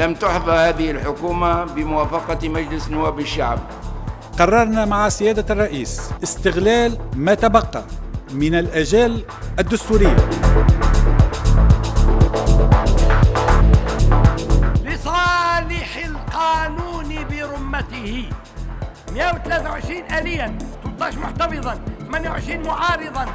لم تحظى هذه الحكومة بموافقة مجلس نواب الشعب. قررنا مع سيادة الرئيس استغلال ما تبقى من الأجال الدستورية. لصالح القانون برمته. 123 آليا 13 محتفظا 28 معارضا.